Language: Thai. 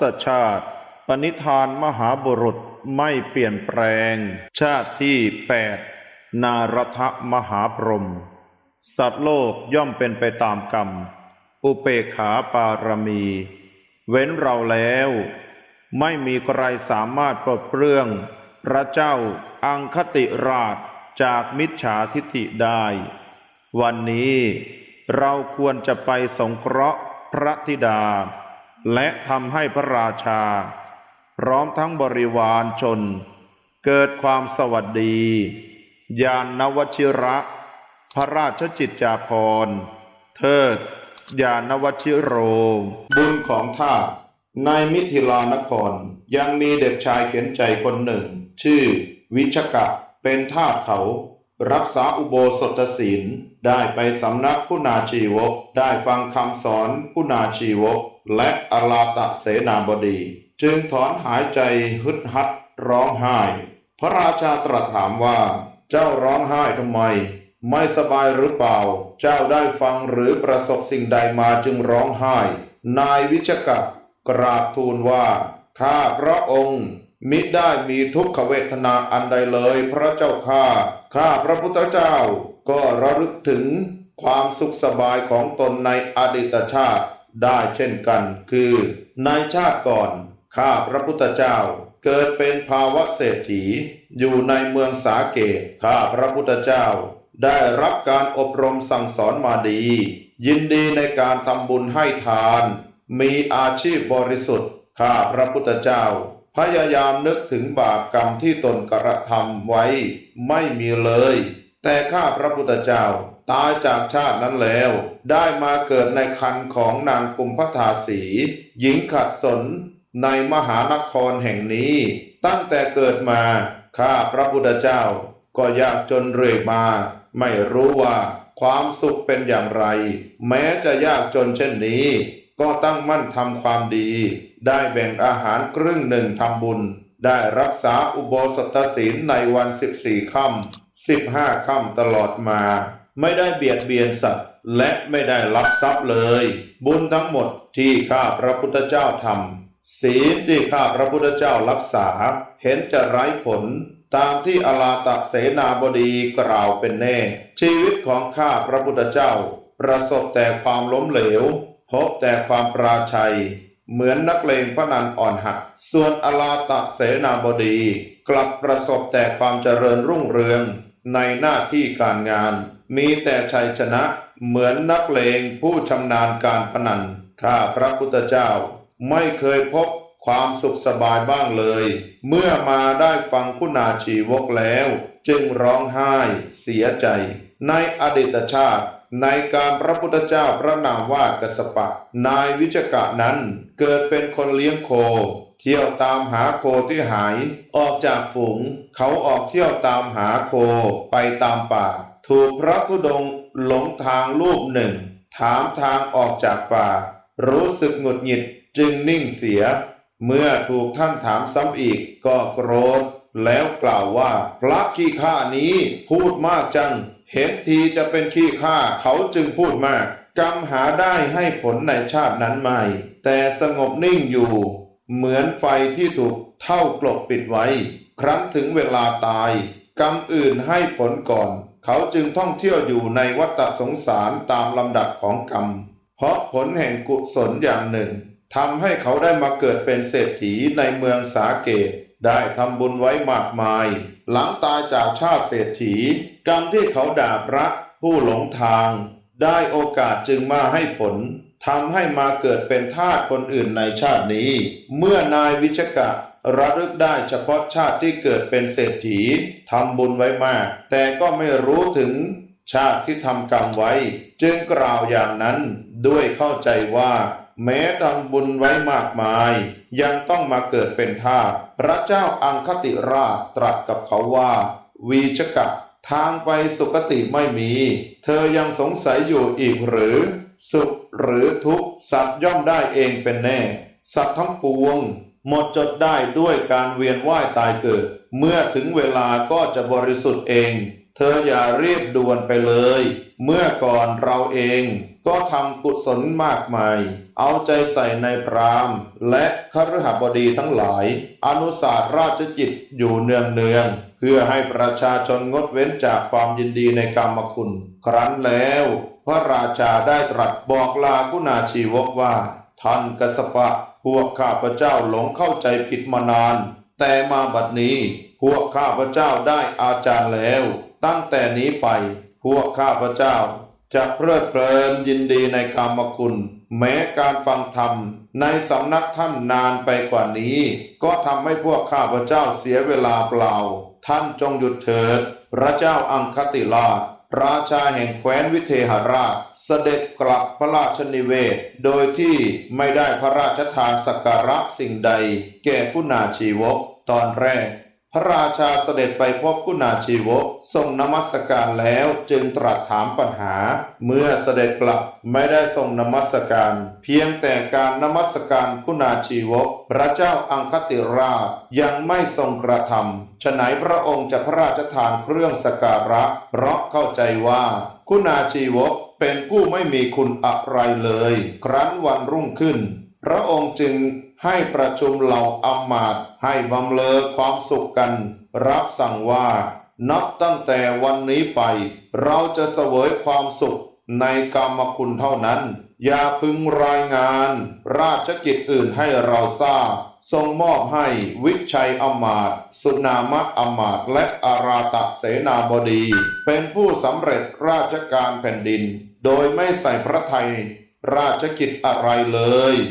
ศชาติ ปณิธานมหาบุรุษไม่เปลี่ยนแปลง ชาติที่แปดนารทมหาพรหมสัตว์โลกย่อมเป็นไปตามกรรม อุเปขาปารมี เว้นเราแล้ว ไม่มีใครสามารถปลดเปลื้อง พระเจ้าอังคติราชจากมิจฉาทิฐิได้ วันนี้เราควรจะไปสงเคราะห์พระธิดา และทำให้พระราชา พร้อมทั้งบริวารชน เกิดความสวัสดี ยานนวชิระ พระราชจิตจาภรณ์เทิด ยานวชิโร บุญของท่าสในมิถิลานคร ยังมีเด็กชายเขียนใจคนหนึ่ง ชื่อวิชกะเป็นทาสเขา รักษาอุโบสถศีล ได้ไปสำนักผู้นาชีวก ได้ฟังคำสอนผู้นาชีวก และอลาตะเสนาบดี จึงถอนหายใจฮึดฮัดร้องไห้ พระราชาตรัสถามว่า เจ้าร้องไห้ทำไม ไม่สบายหรือเปล่า เจ้าได้ฟังหรือประสบสิ่งใดมาจึงร้องไห้ นายวิชกะกราบทูลว่า ข้าพระองค์ มิได้มีทุกขเวทนาอันใดเลยพระเจ้าข้าข้าพระพุทธเจ้า ก็ระลึกถึงความสุขสบายของตนในอดีตชาติได้เช่นกัน คือในชาติก่อน ข้าพระพุทธเจ้า เกิดเป็นภาวะเศรษฐี อยู่ในเมืองสาเกตข้าพระพุทธเจ้า ได้รับการอบรมสั่งสอนมาดี ยินดีในการทำบุญให้ทาน มีอาชีพบริสุทธิ์ข้าพระพุทธเจ้า พยายามนึกถึงบาปกรรมที่ตนกระทำไว้ไม่มีเลย แต่ข้าพระพุทธเจ้าตายจากชาตินั้นแล้ว ได้มาเกิดในคันของนางกุมพทาสี หญิงขัดสนในมหานครแห่งนี้ ตั้งแต่เกิดมาข้าพระพุทธเจ้า ก็ยากจนเรื่อยมา ไม่รู้ว่าความสุขเป็นอย่างไร แม้จะยากจนเช่นนี้ ก็ตั้งมั่นทำความดี ได้แบ่งอาหารครึ่งหนึ่งทำบุญ ได้รักษาอุโบสถศีลในวันสิบสี่ค่ำสิบห้าค่ำตลอดมา ไม่ได้เบียดเบียนสัตว์ และไม่ได้ลักทรัพย์เลย บุญทั้งหมดที่ข้าพระพุทธเจ้าทำศีลที่ข้าพระพุทธเจ้ารักษา เห็นจะไร้ผล ตามที่อลาตะเสนาบดีกล่าวเป็นแน่ ชีวิตของข้าพระพุทธเจ้า ประสบแต่ความล้มเหลว พบแต่ความปราชัย เหมือนนักเลงพนันอ่อนหักส่วนอลาตะเสนาบดี กลับประสบแต่ความเจริญรุ่งเรืองในหน้าที่การงาน มีแต่ชัยชนะเหมือนนักเลงผู้ชำนาญการพนัน ข้าพระพุทธเจ้า ไม่เคยพบความสุขสบายบ้างเลย เมื่อมาได้ฟังคุณาชีวกแล้ว จึงร้องไห้เสียใจ ในอดีตชาติ ในการพระพุทธเจ้าพระนามว่ากสปะ นายวิจกะนั้นเกิดเป็นคนเลี้ยงโค เที่ยวตามหาโคที่หาย ออกจากฝูง เขาออกเที่ยวตามหาโคไปตามป่า ถูกพระธุดงหลงทางรูปหนึ่ง ถามทางออกจากป่า รู้สึกหงุดหงิดจึงนิ่งเสีย เมื่อถูกท่านถามซ้ำอีกก็โกรธแล้วกล่าวว่า พระขี้ข้านี้พูดมากจัง เห็นทีจะเป็นขี้ข้าเขาจึงพูดมาก กรรมหาได้ให้ผลในชาตินั้นไม่ แต่สงบนิ่งอยู่ เหมือนไฟที่ถูกเท่ากลบปิดไว้ ครั้นถึงเวลาตาย กรรมอื่นให้ผลก่อน เขาจึงท่องเที่ยวอยู่ในวัฏสงสารตามลำดับของกรรม เพราะผลแห่งกุศลอย่างหนึ่งทำให้เขาได้มาเกิดเป็นเศรษฐีในเมืองสาเกต ได้ทำบุญไว้มากมาย หลังตายจากชาติเศรษฐี กรรมที่เขาด่าพระผู้หลงทาง ได้โอกาสจึงมาให้ผลทำให้มาเกิดเป็นทาสคนอื่นในชาตินี้ เมื่อนายวิชกะระลึกได้เฉพาะชาติที่เกิดเป็นเศรษฐีทำบุญไว้มาก แต่ก็ไม่รู้ถึงชาติที่ทำกรรมไว้ จึงกล่าวอย่างนั้นด้วยเข้าใจว่า แม้ทำบุญไว้มากมาย ยังต้องมาเกิดเป็นทาสพระเจ้าอังคติราชตรัสกับเขาว่า วีชกะ ทางไปสุคติไม่มี เธอยังสงสัยอยู่อีกหรือ สุขหรือทุกข์สัตว์ย่อมได้เองเป็นแน่ สัตว์ทั้งปวง หมดจดได้ด้วยการเวียนว่ายตายเกิด เมื่อถึงเวลาก็จะบริสุทธิ์เอง เธออย่ารีบด่วนไปเลย เมื่อก่อนเราเองก็ทำกุศลมากมาย เอาใจใส่ในพรามและคฤหบดีทั้งหลาย อนุสาสราชจิตอยู่เนืองเนืองๆเพื่อให้ประชาชนงดเว้นจากความยินดีในกรรมคุณ ครั้นแล้ว พระราชาได้ตรัสบอกลาคุณาชีวกว่า ท่านกสปะ พวกข้าพเจ้าหลงเข้าใจผิดมานาน แต่มาบัดนี้พวกข้าพเจ้าได้อาจารย์แล้ว ตั้งแต่นี้ไปพวกข้าพเจ้า จะเพลิดเพลินยินดีในกรรมคุณ แม้การฟังธรรมในสำนักท่านนานไปกว่านี้ ก็ทำให้พวกข้าพเจ้าเสียเวลาเปล่า ท่านจงหยุดเถิด พระเจ้าอังคติราช ราชาแห่งแคว้นวิเทหราช เสด็จกลับพระราชนิเวศ โดยที่ไม่ได้พระราชทานสักการะสิ่งใด แก่ผู้นาชีวกตอนแรก พระราชาเสด็จไปพบกุณาชีวกทรงนมัสการแล้วจึงตรัสถามปัญหา เมื่อเสด็จกลับไม่ได้ทรงนมัสการ เพียงแต่การนมัสการกุณาชีวก พระเจ้าอังคติราชยังไม่ทรงกระทำฉะไหนพระองค์จะพระราชทานเครื่องสการะ เพราะเข้าใจว่ากุณาชีวกเป็นผู้ไม่มีคุณอะไรเลย ครั้นวันรุ่งขึ้น พระองค์จึงให้ประชุมเหล่าอำมาตย์ให้บำเลอความสุขกัน รับสั่งว่า นับตั้งแต่วันนี้ไป เราจะเสวยความสุขในกรรมคุณเท่านั้น อย่าพึงรายงาน ราชกิจอื่นให้เราทราบ ทรงมอบให้วิชัยอมาตสุนามะอมาตและอาราตะเสนาบดี เป็นผู้สำเร็จราชการแผ่นดิน โดยไม่ใส่พระไทยราชกิจอะไรเลย